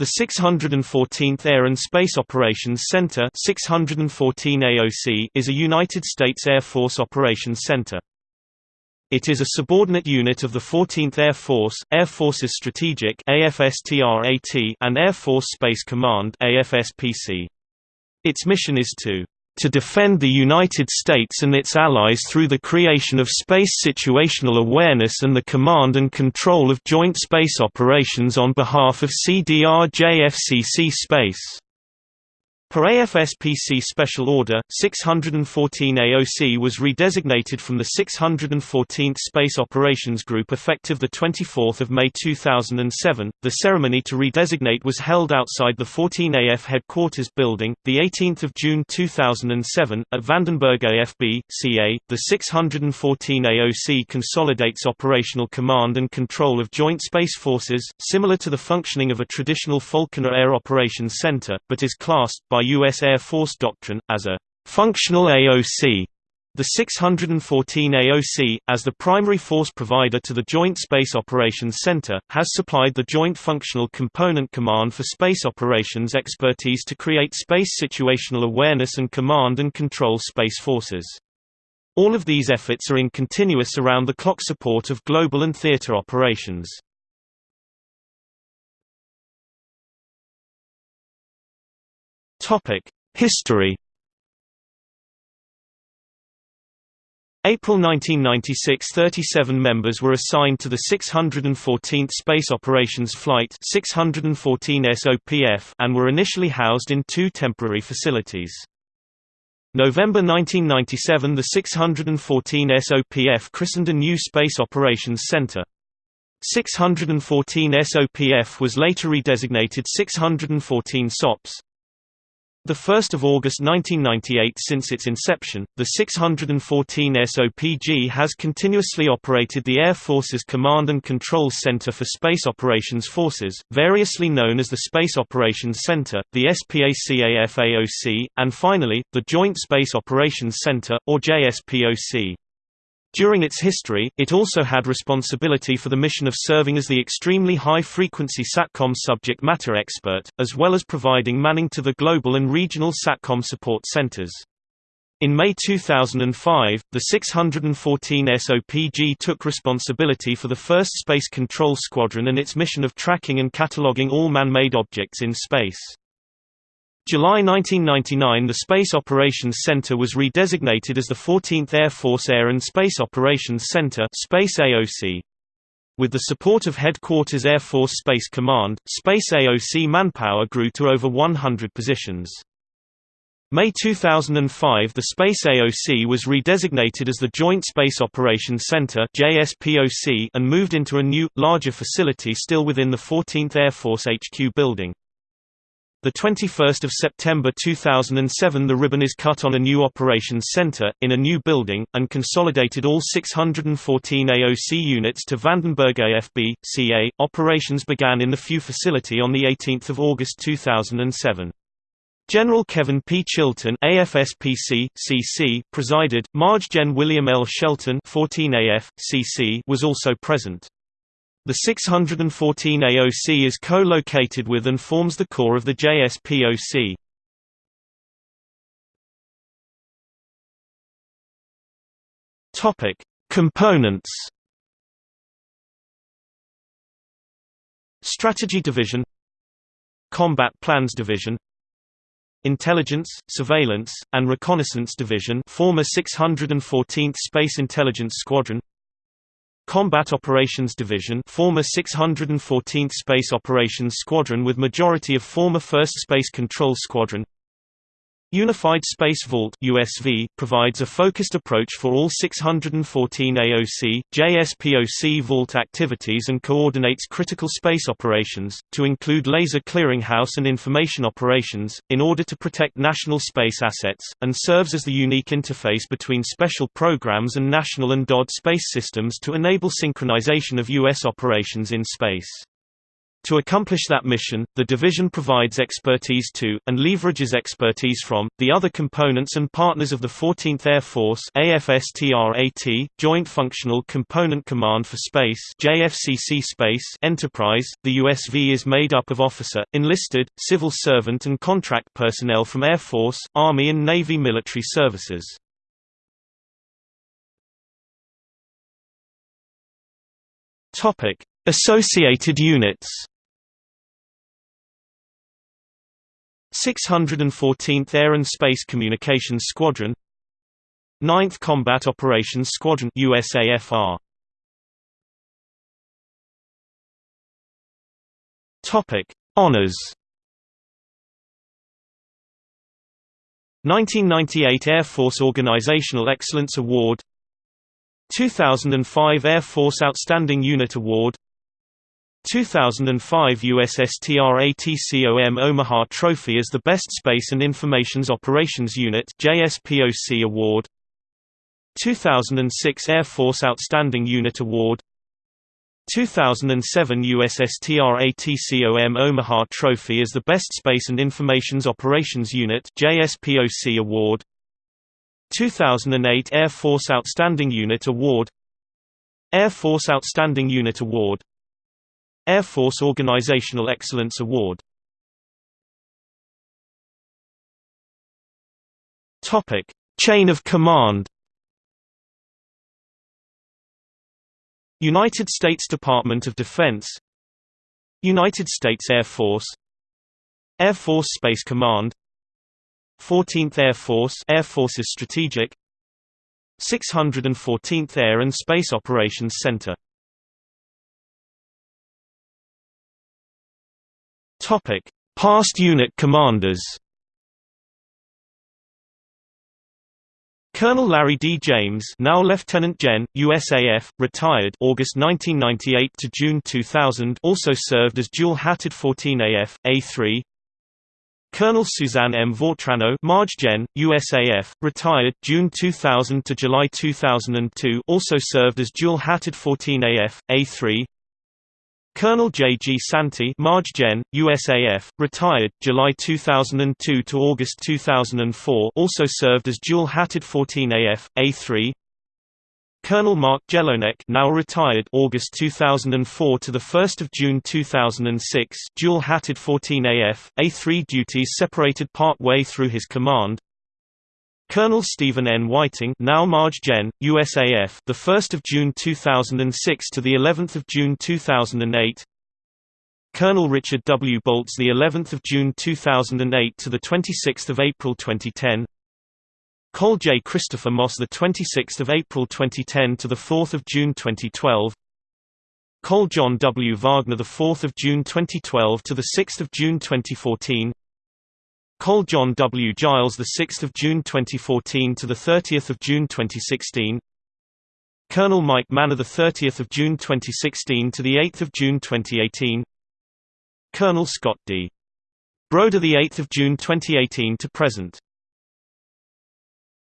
The 614th Air and Space Operations Center 614 AOC is a United States Air Force operations center. It is a subordinate unit of the 14th Air Force, Air Forces Strategic and Air Force Space Command AFSPC. Its mission is to to defend the United States and its allies through the creation of space situational awareness and the command and control of joint space operations on behalf of CDR-JFCC Space. Per AFSPC Special Order, 614 AOC was redesignated from the 614th Space Operations Group effective 24 May 2007. The ceremony to redesignate was held outside the 14AF headquarters building, 18 June 2007, at Vandenberg AFB, CA. The 614 AOC consolidates operational command and control of Joint Space Forces, similar to the functioning of a traditional Falconer Air Operations Center, but is classed, by by U.S. Air Force doctrine, as a functional AOC. The 614 AOC, as the primary force provider to the Joint Space Operations Center, has supplied the Joint Functional Component Command for Space Operations expertise to create space situational awareness and command and control space forces. All of these efforts are in continuous around-the-clock support of global and theater operations. History April 1996 – 37 members were assigned to the 614th Space Operations Flight 614 SOPF and were initially housed in two temporary facilities. November 1997 – The 614 SOPF christened a new Space Operations Center. 614 SOPF was later redesignated 614 SOPS. 1 August 1998 Since its inception, the 614 SOPG has continuously operated the Air Force's Command and Control Center for Space Operations Forces, variously known as the Space Operations Center, the SPACAFAOC, and finally, the Joint Space Operations Center, or JSPOC. During its history, it also had responsibility for the mission of serving as the extremely high-frequency SATCOM subject matter expert, as well as providing manning to the global and regional SATCOM support centers. In May 2005, the 614 SOPG took responsibility for the first Space Control Squadron and its mission of tracking and cataloging all man-made objects in space. July 1999 the Space Operations Center was redesignated as the 14th Air Force Air and Space Operations Center Space AOC. With the support of Headquarters Air Force Space Command, Space AOC manpower grew to over 100 positions. May 2005 the Space AOC was redesignated as the Joint Space Operations Center and moved into a new, larger facility still within the 14th Air Force HQ building. The 21st of September 2007 the ribbon is cut on a new operations center, in a new building, and consolidated all 614 AOC units to Vandenberg AFB, CA. Operations began in the FU facility on 18 August 2007. General Kevin P. Chilton AFSPC, CC, presided, Marge Gen William L. Shelton 14AF, CC was also present. The 614 AOC is co-located with and forms the core of the JSPOC. Topic: Components. Strategy Division Combat Plans Division Intelligence, Surveillance, and Reconnaissance Division former 614th Space Intelligence Squadron Combat Operations Division former 614th Space Operations Squadron with majority of former 1st Space Control Squadron Unified Space Vault USV provides a focused approach for all 614 AOC, JSPOC vault activities and coordinates critical space operations, to include laser clearinghouse and information operations, in order to protect national space assets, and serves as the unique interface between special programs and national and DOD space systems to enable synchronization of U.S. operations in space. To accomplish that mission, the division provides expertise to, and leverages expertise from, the other components and partners of the 14th Air Force AFSTRAT, Joint Functional Component Command for Space JFCC Space Enterprise. The USV is made up of officer, enlisted, civil servant and contract personnel from Air Force, Army and Navy military services. Associated units 614th Air and Space Communications Squadron. 9th Combat Operations Squadron USAFR Topic Honors. 1998 Air Force Organizational Excellence Award. 2005 Air Force Outstanding Unit Award 2005 USSTRATCOM Omaha Trophy as the Best Space and Informations Operations Unit JSPOC Award. 2006 Air Force Outstanding Unit Award. 2007 USSTRATCOM Omaha Trophy as the Best Space and Informations Operations Unit JSPOC Award. 2008 Air Force Outstanding Unit Award. Air Force Outstanding Unit Award Air Force Organizational Excellence Award. Topic: Chain of Command. United States Department of Defense. United States Air Force. Air Force Space Command. 14th Air Force Air Force's Strategic. 614th Air and Space Operations Center Topic: Past unit commanders. Colonel Larry D. James, now Lieutenant Gen. USAF, retired August 1998 to June 2000, also served as dual-hatted 14AF A3. Colonel Suzanne M. Vautrinot, Marge Gen. USAF, retired June 2000 to July 2002, also served as dual-hatted 14AF A3. Colonel J. G. Santee Gen, USAF, retired, July 2002 to August 2004 also served as dual-hatted 14AF, A3 Colonel Mark Jelonek now retired August 2004 to 1 June 2006 dual-hatted 14AF, A3 duties separated part way through his command Colonel Stephen N. Whiting, now Marge Gen, USAF, the 1st of June 2006 to the 11th of June 2008. Colonel Richard W. Boltz, the 11th of June 2008 to the 26th of April 2010. Col J. Christopher Moss, the 26th of April 2010 to the 4th of June 2012. Col John W. Wagner, the 4th of June 2012 to the 6th of June 2014. Col John W. Giles, the 6th of June 2014 to the 30th of June 2016. Colonel Mike Manor, the 30th of June 2016 to the 8th of June 2018. Colonel Scott D. Broder, the 8th of June 2018 to present.